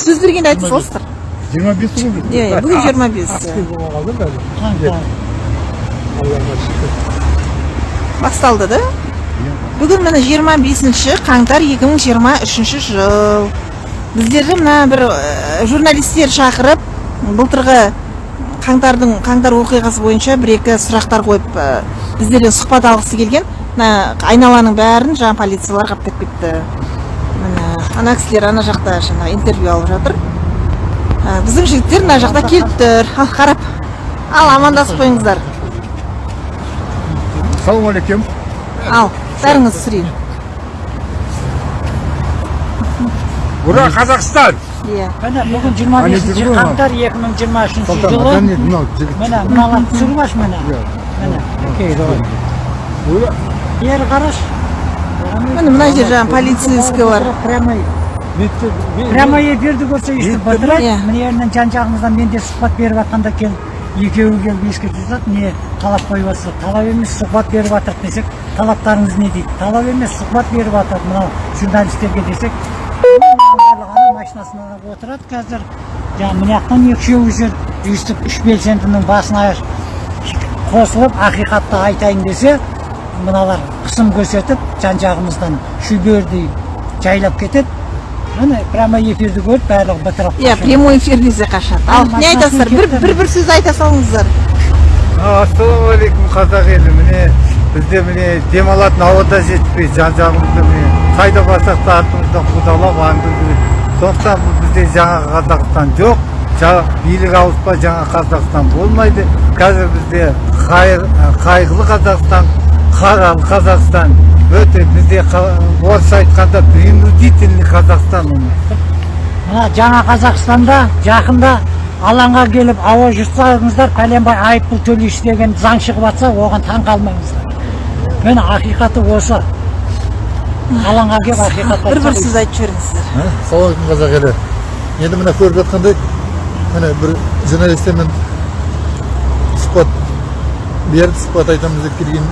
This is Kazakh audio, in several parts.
сөз бергенде айта саласыздар жиырма бес күн иә иә бүгін жиырма бес. басталды да? Бүгін міне жиырма бесінші қаңтар екі мың жиырма үшінші жыл. Біздерді мына бір ә, журналистер шақырып былтырғы қаңтардың қаңтар оқиғасы бойынша бір екі сұрақтар қойып ә, біздерден сұхбат алғысы келген. Мына айналаның бәрін жаңа полициялар қаптап кетті. Ана кісілер ана жақта жаңағы интервью алып жатыр. Ә, біздің жігіттер мына жақта келіп тұр. Ал қарап. Ал амандасып қойыңыздар. Ассалаумағалейкум ал бәріңіз түсірейін ура қазақстан! Иә. Міне бүгін жиырма бесінші қаңтар екі мың жиырма үшінші жылы. міне мыналар түсіріп аш міне? Иә. міне окей давай. Ура! Бері қараш. Міне мына жер жаңағы полицейский бар прямой. Прямой эфирді көрсе өйстіп бытырайды мына жерінен жан жағымыздан менде сұхбат беріп жатқанда келіп екеуі келіп ескертіп жатады не талап қойып жатсыздар талап емес сұхбат беріп жатырық десек талаптарыңыз не дейді? Талап емес сұхбат беріп жатыр мынау журналистерге десек. Машинасына отырады қазір. Жаңағы мына жақтан екі үшеуі жүр. Өйстіп үш белсендінің басына қосылып ақиқатты айтайын десе мыналар қысым көрсетіп жан жағымыздан шүбердей жайлап кетеді. Міне прямо эфирді көріп барлығы бытырап иә прямой эфир десе қашады. Ал не айтасыздар? Бір бір бір сөз айта салыңыздар. Ассалаумағалейкум қазақ елі. Міне бізде міне демалатын ауада жетпей жан жағымызда міне қайда барсақ та артымыздан қудалап аңдып сондықтан бұл бізде жаңа қазақстан жоқ. Жаңа билік ауыспа жаңа қазақстан болмайды. Қазір бізде қайғылы қазақстан. Қазақстан өте бізде орысша айтқанда принудительный қазақстан мына жаңа қазақстанда жақында алаңға келіп ауа жұтсаңыздар пәленбай айыппұл төлейсіз деген заң шығып жатса оған таң қалмаңыздар. Міне ақиқаты осы. Алаңға келіп ақиқатты бір бір сөз айтып жіберіңіздер. Ассалаумағалейкум қазақ елі. Енді міне көріп жатқандай міне бір журналистермен сұхбат беріп сұхбат айтамыз деп келген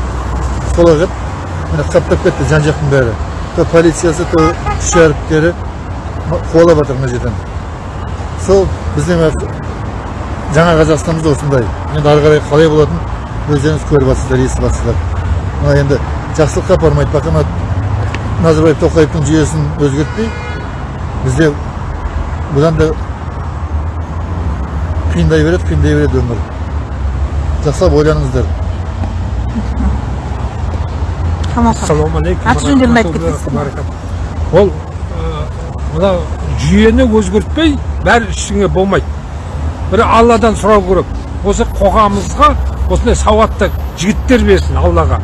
еді міне қаптап кетті жан жақтың бәрі. То полициясы то күш әріптері қуалап жатыр мына жерден. Сол біздің жаңа қазақстанымыз осындай. Енді ары қарай қалай болатынын өздеріңіз көріп жатсыздар естіп жатсыздар. Мына енді жақсылыққа апармайды. Пока мына назарбаев тоқаевтың жүйесін өзгертпей бізде бұдан да қиындай береді қиындай береді өмір. Жақсылап ойланыңыздар. Камал ассалаумағалейкум аты жөндерін айтып кетесіздер ма? ол мына жүйені өзгертпей бәрі ештеңе болмайды бір алладан сұрау керек осы қоғамымызға осындай сауатты жігіттер берсін аллаға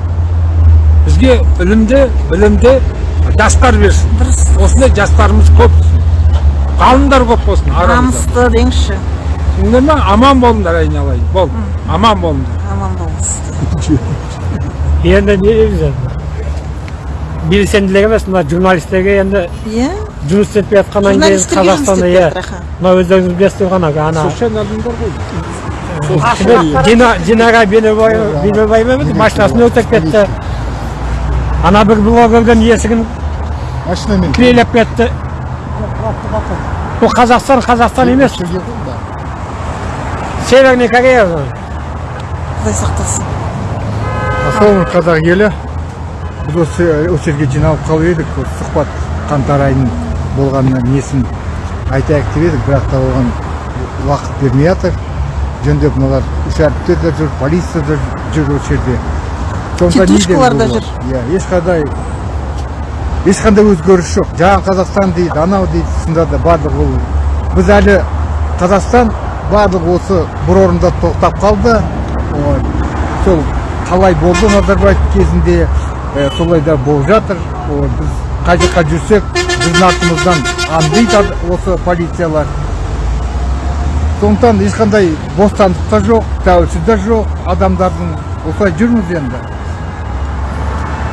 бізге білімді білімді жастар берсін дұрыс осындай жастарымыз көп ғалымдар көп болсын арамызда намысты деңізші түсіндіңдер ма аман болыңдар айналайын бол аман болыңдар аман болыңыз енді не дейміз енді белсенділік емес мына журналистерге енді иә. жұмыс істетпей жатқаннан кейін қазақстанда істеп иә. мына өздеріңіз білесіздер ғана ана социальный адамдар ғой. Дина динара бейнебаева ма машинасын өртеп кетті. Ана бір блогердің есігін машинамен. кірелеп кетті. Бұл қазақстан қазақстан емес. Северный корея. Құдай сақтасын. Ассалаумағалейкум қазақ елі. Біз осы осы жерге жиналып қалып едік осы сұхбат қаңтар айының болғанына несін айтайық деп едік бірақ та оған уақыт бермей жатыр жөндеп мыналар үш әріптер де жүр полиция да жүр осы жерде. Тетушкалар да жүр. иә ешқандай ешқандай өзгеріс жоқ. Жаңа қазақстан дейді анау дейді шынында да барлығы ол. Біз әлі қазақстан барлығы осы бір орында тоқтап қалды. Сол қалай болды назарбаев кезінде? Солай да болып жатыр. Біз қай жаққа жүрсек біздің артымыздан аңдиды осы полициялар. Сондықтан ешқандай бостандық та жоқ тәуелсіз де жоқ. Адамдардың осылай жүрміз енді.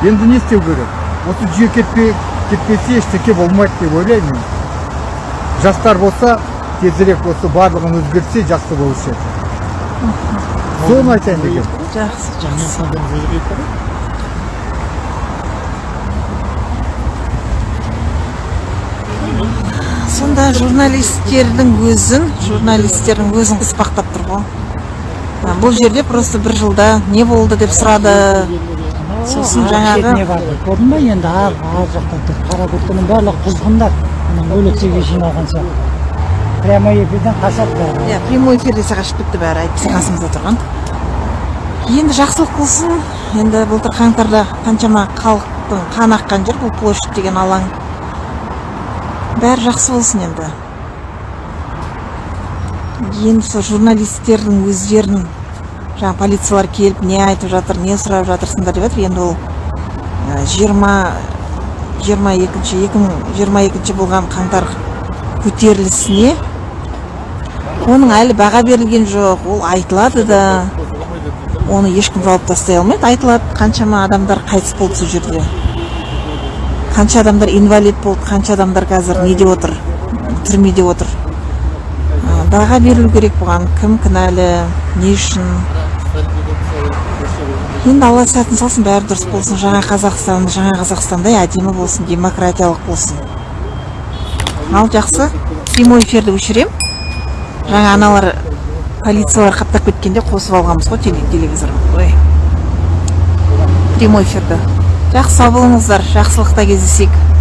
Енді не істеу керек? Осы жүйе кетпей кетпесе ештеңе болмайды деп ойлаймын. Жастар болса тезірек осы барлығын өзгертсе жақсы болушы еді. Соны айтайын дегенмін жақсы жақсы. Сонда журналистердің өзін журналистердің өзін қыспақтап тұр ғой. Бұл жерде просто бір жылда не болды деп сұрады. Сосын жаңағы көрдің ба енді? Ар ар жақта тұр қара куртканың барлығы құзғындар. Ана өлексеге жиналған сияқты. Прямо эфирден қашады бәрі иә прямой эфирде қашып кетті бәрі әйтпесе қасымызда тұрған. Енді жақсылық болсын енді былтыр қаңтарда қаншама халықтың қан аққан жер бұл площадь деген алаң. Бәрі жақсы болсын енді. Енді сол журналистердің өздерін жаңа полициялар келіп не айтып жатыр не сұрап жатырсыңдар деп жатыр. Енді ол жиырма жиырма екінші екі мың жиырма екінші болған қаңтар көтерілісіне оның әлі баға берілген жоқ. Ол айтылады да. Оны ешкім жауып тастай алмайды. Айтылады. Қаншама адамдар қайтыс болды сол жерде. Қанша адамдар инвалид болды қанша адамдар қазір неде отыр түрмеде отыр. Баға берілу керек бұған. Кім кінәлі не үшін? Енді алла сәтін салсын бәрі дұрыс болсын. Жаңа қазақстан жаңа қазақстандай әдемі болсын демократиялық болсын. Ал жақсы прямой эфирді өшірем. Жаңа аналар полициялар қаптап кеткенде қосып алғанбыз ғой теле- телевизор ой. Прямой эфирді. Жақсы сау болыңыздар. Жақсылықта кездесейік.